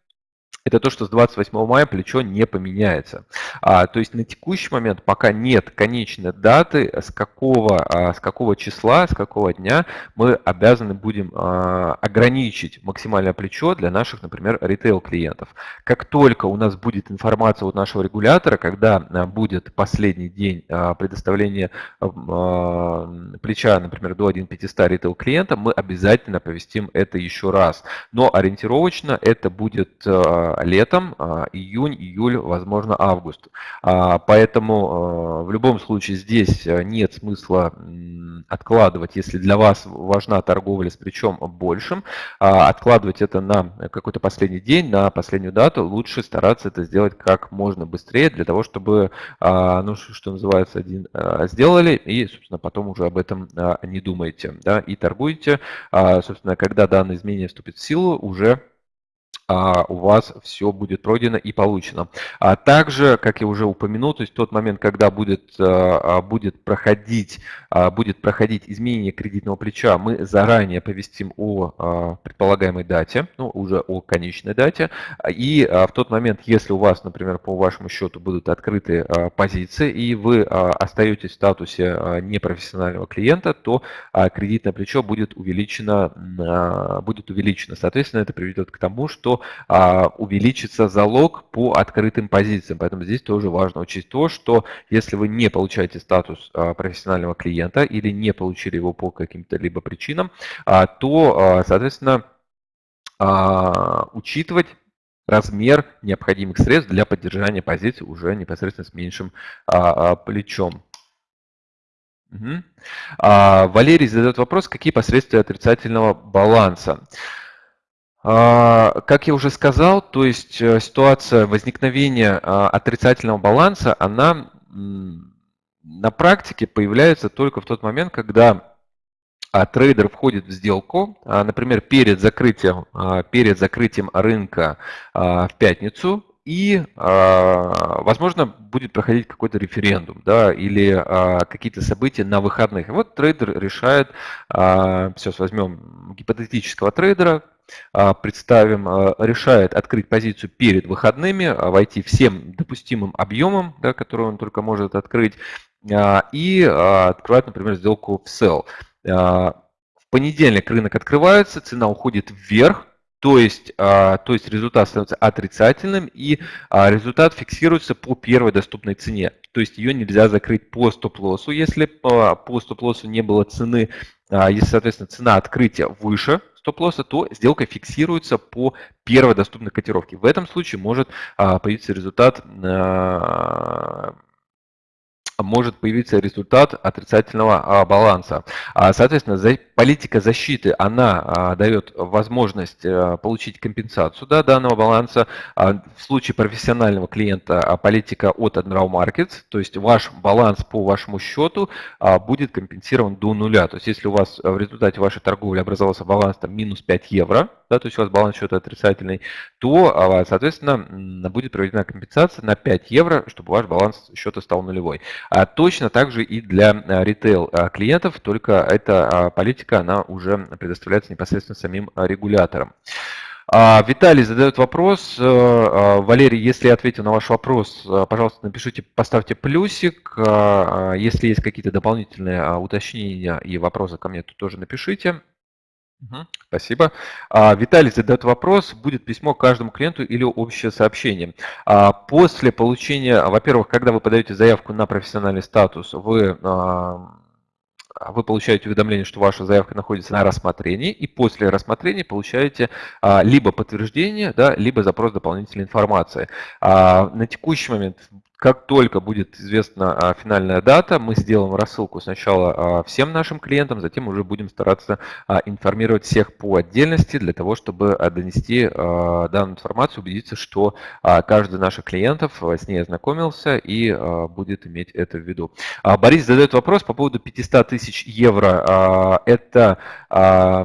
это то, что с 28 мая плечо не поменяется. А, то есть на текущий момент пока нет конечной даты, с какого, а, с какого числа, с какого дня мы обязаны будем а, ограничить максимальное плечо для наших, например, ритейл-клиентов. Как только у нас будет информация от нашего регулятора, когда а, будет последний день а, предоставления а, плеча, например, до 1.500 ритейл-клиента, мы обязательно повестим это еще раз. Но ориентировочно это будет а, летом, июнь, июль, возможно, август. Поэтому в любом случае здесь нет смысла откладывать, если для вас важна торговля с причем большим, откладывать это на какой-то последний день, на последнюю дату, лучше стараться это сделать как можно быстрее, для того, чтобы, ну, что называется, один сделали, и, собственно, потом уже об этом не думаете, да, и торгуете, собственно, когда данное изменение вступит в силу, уже а, у вас все будет пройдено и получено. А также, как я уже упомянул, то есть тот момент, когда будет, а, будет, проходить, будет проходить изменение кредитного плеча, мы заранее повестим о предполагаемой дате, ну, уже о конечной дате. И в тот момент, если у вас, например, по вашему счету будут открыты позиции, и вы остаетесь в статусе непрофессионального клиента, то кредитное плечо будет увеличено, будет увеличено. Соответственно, это приведет к тому, что а, увеличится залог по открытым позициям. Поэтому здесь тоже важно учесть то, что если вы не получаете статус а, профессионального клиента или не получили его по каким-то либо причинам, а, то, соответственно, учитывать размер необходимых средств для поддержания позиций уже непосредственно с меньшим плечом. Угу. Валерий задает вопрос, какие последствия отрицательного баланса. А, как я уже сказал, то есть э, ситуация возникновения а, отрицательного баланса, она на практике появляется только в тот момент, когда а, трейдер входит в сделку, например, перед закрытием, перед закрытием рынка в пятницу, и, возможно, будет проходить какой-то референдум да, или какие-то события на выходных. И вот трейдер решает, сейчас возьмем гипотетического трейдера, представим, а, решает открыть позицию перед выходными, а, войти всем допустимым объемом, да, который он только может открыть, и открывать, например, сделку в sell. В понедельник рынок открывается, цена уходит вверх, то есть, то есть результат становится отрицательным, и результат фиксируется по первой доступной цене. То есть ее нельзя закрыть по стоп-лоссу, если по стоп-лоссу не было цены, если, соответственно, цена открытия выше стоп-лосса, то сделка фиксируется по первой доступной котировке. В этом случае может а, появиться результат а, может появиться результат отрицательного а, баланса. Соответственно, политика защиты, она дает возможность э, получить компенсацию да, данного баланса. В случае профессионального клиента политика от Admiral Markets, то есть ваш баланс по вашему счету будет компенсирован до нуля. То есть если у вас в результате вашей торговли образовался баланс там, минус 5 евро, да, то есть у вас баланс счета отрицательный, то, соответственно, будет проведена компенсация на 5 евро, чтобы ваш баланс счета стал нулевой. А точно так же и для а, ритейл а, только эта а, политика, она уже предоставляется непосредственно самим регулятором. Виталий задает вопрос. Валерий, если я ответил на ваш вопрос, пожалуйста, напишите, поставьте плюсик. Если есть какие-то дополнительные уточнения и вопросы ко мне, то тоже напишите. Спасибо. А, Виталий задает вопрос, будет письмо каждому клиенту или общее сообщение. А, после получения, во-первых, когда вы подаете заявку на профессиональный статус, вы а, вы получаете уведомление, что ваша заявка находится на рассмотрении, и после рассмотрения получаете либо подтверждение, да, либо запрос дополнительной информации. На текущий момент, как только будет известна финальная дата, мы сделаем рассылку сначала всем нашим клиентам, затем уже будем стараться информировать всех по отдельности, для того, чтобы донести данную информацию, убедиться, что каждый из наших клиентов с ней ознакомился и будет иметь это в виду. Борис задает вопрос по поводу 500 тысяч евро а, это а, а,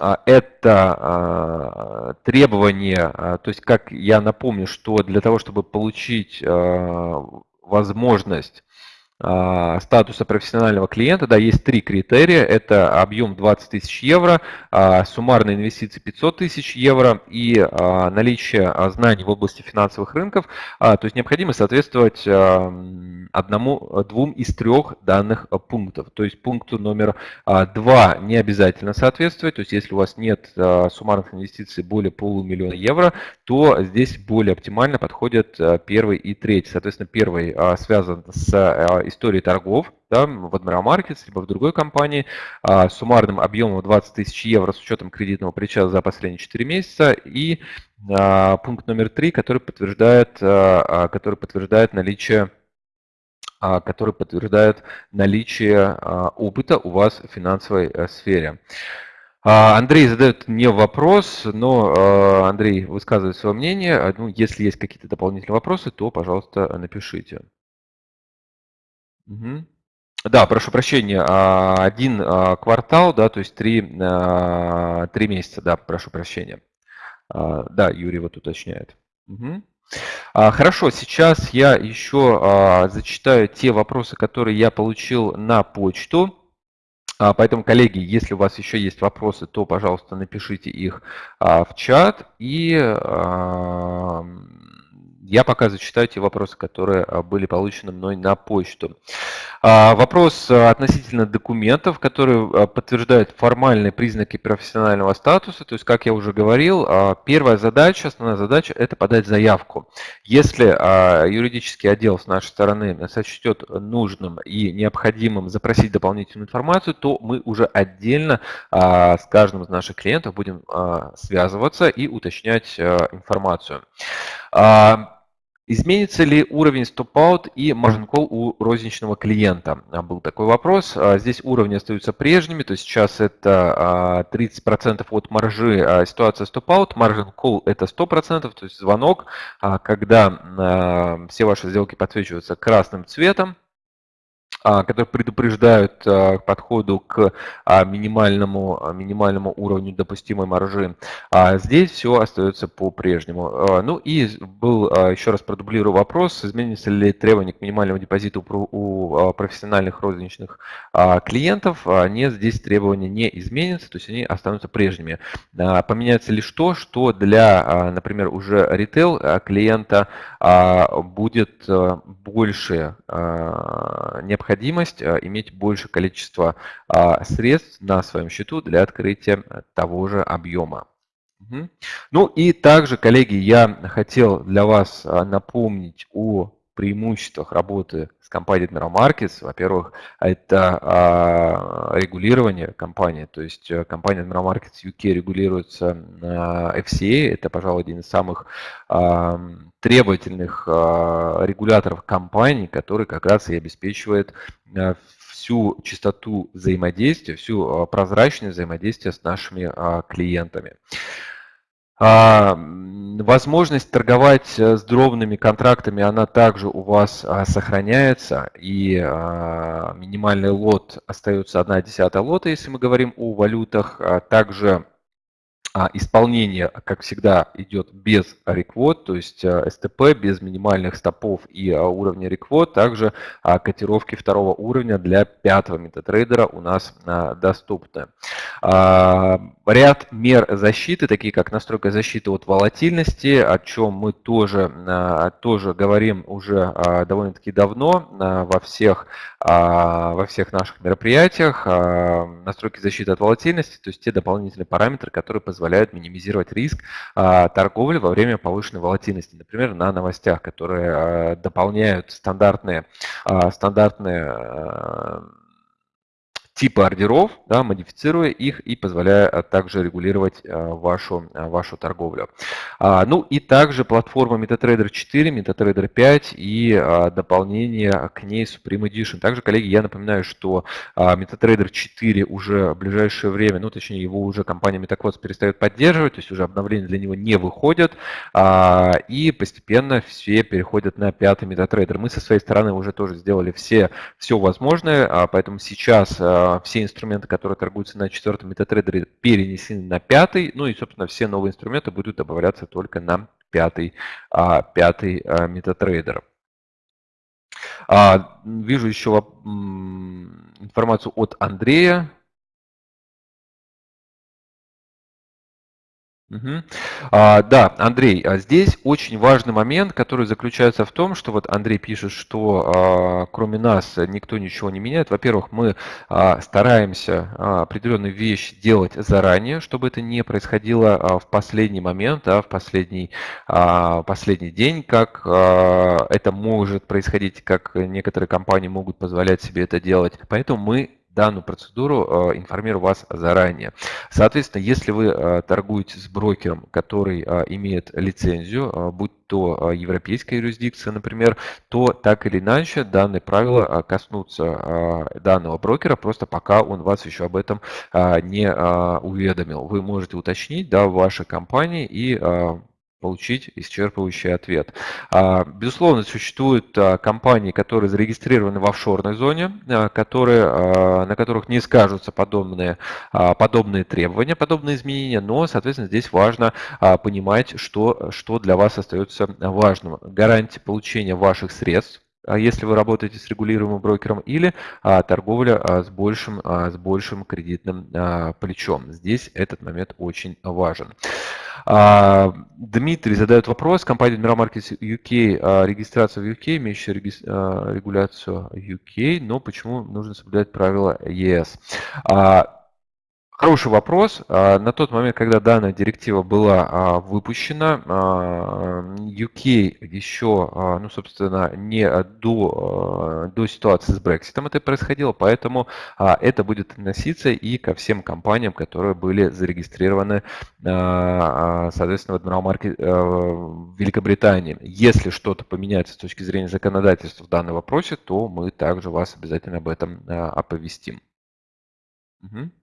это требование, то есть как я напомню, что для того, чтобы получить возможность а, статуса профессионального клиента, да, есть три критерия. Это объем 20 тысяч евро, а, суммарные инвестиции 500 тысяч евро и а, наличие знаний в области финансовых рынков. То есть необходимо соответствовать одному, двум из трех данных пунктов. То есть пункту номер два не обязательно соответствовать. То есть если у вас нет суммарных инвестиций более полумиллиона евро, то здесь более оптимально подходят первый и третий. Соответственно, первый связан с истории торгов да, в Admiral Markets, либо в другой компании с суммарным объемом 20 тысяч евро с учетом кредитного причала за последние 4 месяца. И пункт номер 3, который подтверждает, который подтверждает наличие который подтверждает наличие опыта у вас в финансовой э, сфере. А, Андрей задает мне вопрос, но а, Андрей высказывает свое мнение. А, ну, если есть какие-то дополнительные вопросы, то, пожалуйста, напишите. Угу. Да, прошу прощения, один квартал, да, то есть три, три месяца, да, прошу прощения. Да, Юрий вот уточняет. Угу. Хорошо, сейчас я еще зачитаю те вопросы, которые я получил на почту. А, поэтому, коллеги, если у вас еще есть вопросы, то, пожалуйста, напишите их а, в чат. И я пока зачитаю те вопросы, которые а, были получены мной на почту. А, вопрос а, относительно документов, которые подтверждают формальные признаки профессионального статуса. То есть, как я уже говорил, первая задача, основная задача – это подать заявку. Если юридический отдел с нашей стороны сочтет нужным и необходимым запросить дополнительную информацию, то мы уже отдельно с каждым из наших клиентов будем связываться и уточнять информацию. Изменится ли уровень стоп-аут и margin call у розничного клиента? А, был такой вопрос. А, здесь уровни остаются прежними, то есть сейчас это 30% а, от маржи ситуация стоп-аут, margin call это 100%, то есть звонок, когда все ваши сделки подсвечиваются красным цветом, а, которые предупреждают а, к подходу к а, минимальному, минимальному уровню допустимой маржи. Здесь все остается по-прежнему. Ну и был, еще раз продублирую вопрос, изменится ли требование к минимальному депозиту у профессиональных розничных клиентов. Нет, здесь требования не изменятся, то есть они останутся прежними. Поменяется лишь то, что для, например, уже ритейл клиента будет больше необходимости необходимость э, иметь больше количество а, средств на своем счету для открытия того же объема. Ну и также, коллеги, я хотел для вас а, напомнить о преимуществах работы с компанией Admiral Markets. Во-первых, это а, регулирование компании, то есть э, компания Admiral Markets UK регулируется FCA, это, пожалуй, один из самых требовательных регуляторов компании, который как раз и обеспечивает всю чистоту взаимодействия, всю прозрачность взаимодействия с нашими клиентами. А, возможность торговать э, с дробными контрактами, она также у вас а, сохраняется, и а, минимальный лот остается 1 десятая лота, если мы говорим о валютах. Также исполнение, как всегда, идет без реквод, то есть э, СТП без минимальных стопов и э, уровня реквод. Также а, котировки второго уровня для пятого метатрейдера у нас а, доступны. Ряд мер защиты, такие как настройка защиты от волатильности, о чем мы тоже, тоже говорим уже довольно-таки давно во всех, во всех наших мероприятиях. Настройки защиты от волатильности, то есть те дополнительные параметры, которые позволяют минимизировать риск а, торговли во время повышенной волатильности, например, на новостях, которые а, дополняют стандартные, а, стандартные типы ордеров, да, модифицируя их и позволяя а, также регулировать а, вашу, а, вашу торговлю. Ну и также платформа MetaTrader 4, MetaTrader 5 и дополнение к ней Supreme Edition. Также, коллеги, я напоминаю, что MetaTrader 4 уже в ближайшее время, ну точнее его уже компания MetaQuotes перестает поддерживать, то есть уже обновления для него не выходят, и постепенно все переходят на пятый MetaTrader. Мы со своей стороны уже тоже сделали все, все возможное, поэтому сейчас все инструменты, которые торгуются на четвертом метатрейдере, перенесены на пятый. Ну и, собственно, все новые инструменты будут добавляться только на пятый, а, пятый а, метатрейдер. Вижу еще информацию от Андрея. Угу. А, да, Андрей, а здесь очень важный момент, который заключается в том, что вот Андрей пишет, что а, кроме нас никто ничего не меняет. Во-первых, мы а, стараемся а, определенную вещь делать заранее, чтобы это не происходило а, в последний момент, а, в последний, а, последний день, как а, это может происходить, как некоторые компании могут позволять себе это делать. Поэтому мы данную процедуру э, информирую вас заранее. Соответственно, если вы э, торгуете с брокером, который э, имеет лицензию, будь то европейская юрисдикция, например, то так или иначе данные правила коснутся данного брокера, просто пока он вас еще об этом не уведомил. Вы можете уточнить да, в вашей компании и получить исчерпывающий ответ. А, безусловно, существуют а, компании, которые зарегистрированы в офшорной зоне, а, которые, на которых не скажутся подобные, подобные требования, подобные изменения, но, соответственно, здесь важно понимать, что, что для вас остается важным. Гарантия получения ваших средств, если вы работаете с регулируемым брокером, или а, торговля а, с, большим, а, с большим кредитным а, плечом. Здесь этот момент очень важен. А, Дмитрий задает вопрос. Компания Markets UK, а, регистрация в UK, имеющая реги... а, регуляцию UK, но почему нужно соблюдать правила ЕС? А, Хороший вопрос. А, на тот момент, когда данная директива была а, выпущена, UK а, еще, ну, собственно, не до, до ситуации с Brexit это происходило, поэтому это будет относиться и ко всем компаниям, которые были зарегистрированы, соответственно, в Admiral Market в Великобритании. Если что-то поменяется с точки зрения законодательства в данном вопросе, то мы также вас обязательно об этом оповестим. Угу.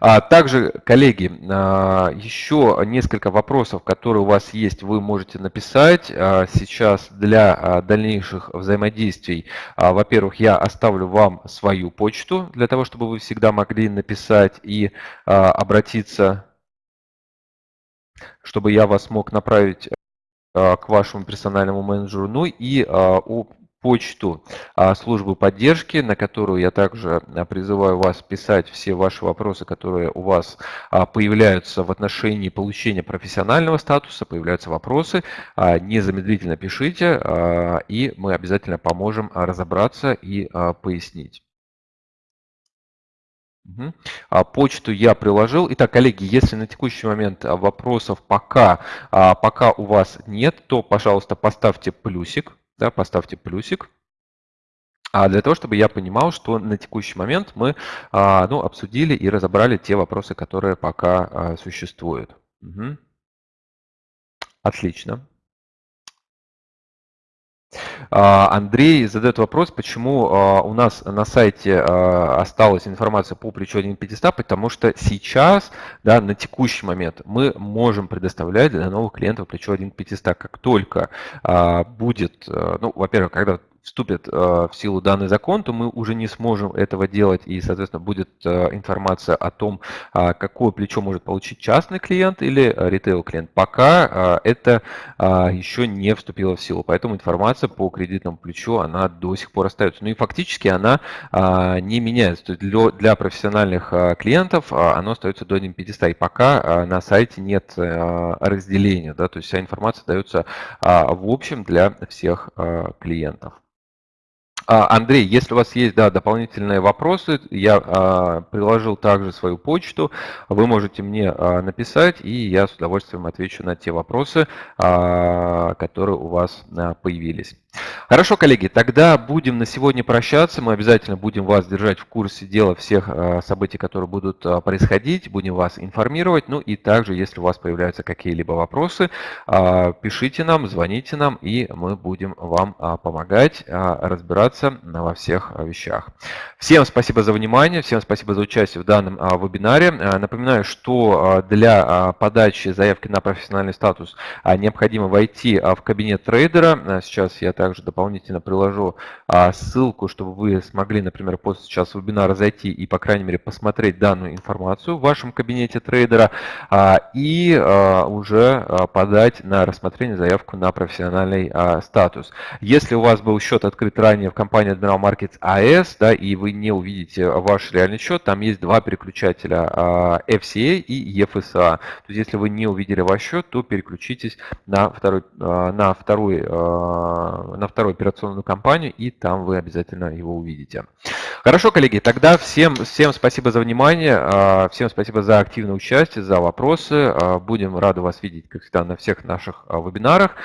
А, также, коллеги, а, еще несколько вопросов, которые у вас есть, вы можете написать а, сейчас для дальнейших взаимодействий. Во-первых, я оставлю вам свою почту, для того, чтобы вы всегда могли написать и обратиться, чтобы я вас мог направить к вашему персональному менеджеру. Ну и почту а, службы поддержки, на которую я также а, призываю вас писать все ваши вопросы, которые у вас а, появляются в отношении получения профессионального статуса, появляются вопросы, незамедлительно пишите, и мы обязательно поможем разобраться и пояснить. Угу. Почту я приложил. Итак, коллеги, если на текущий момент вопросов пока, пока у вас нет, то, пожалуйста, поставьте плюсик да, поставьте плюсик. А для того, чтобы я понимал, что на текущий момент мы а, ну, обсудили и разобрали те вопросы, которые пока а, существуют. Угу. Отлично. А, Андрей задает вопрос, почему а, у нас на сайте а, осталась информация по плечу 1500, потому что сейчас, да, на текущий момент мы можем предоставлять для новых клиентов плечо 1500. Как только будет, ну, во-первых, когда вступит э, в силу данный закон, то мы уже не сможем этого делать, и, соответственно, будет э, информация о том, а, какое плечо может получить частный клиент или ритейл-клиент. Пока это а, еще не вступило в силу, поэтому информация по кредитному плечу, она до сих пор остается. Ну и фактически она а, не меняется. То есть для, для профессиональных клиентов оно остается до 1500, и пока на сайте нет разделения, да, то есть вся информация дается в общем для всех клиентов. А, Андрей, если у вас есть да, дополнительные вопросы, я а, приложил также свою почту, вы можете мне а, написать, и я с удовольствием отвечу на те вопросы, а, которые у вас а, появились. Хорошо, коллеги, тогда будем на сегодня прощаться. Мы обязательно будем вас держать в курсе дела всех а, событий, которые будут а, происходить, будем вас информировать. Ну и также, если у вас появляются какие-либо вопросы, а, пишите нам, звоните нам, и мы будем вам помогать разбираться во всех вещах. Всем спасибо за внимание, всем спасибо за участие в данном вебинаре. Напоминаю, что для подачи заявки на профессиональный статус необходимо войти в кабинет трейдера. Сейчас я также дополнительно дополнительно приложу а, ссылку, чтобы вы смогли, например, после сейчас вебинара зайти и, по крайней мере, посмотреть данную информацию в вашем кабинете трейдера а, и а, уже подать на рассмотрение заявку на профессиональный статус. Если у вас был счет открыт ранее в компании Admiral Markets AS, да, и вы не увидите ваш реальный счет, там есть два переключателя FCA и EFSA. То есть, если вы не увидели ваш счет, то переключитесь на второй, на второй, на операционную компанию, и там вы обязательно его увидите. Хорошо, коллеги, тогда всем, всем спасибо за внимание, всем спасибо за активное участие, за вопросы. Будем рады вас видеть, как всегда, на всех наших вебинарах.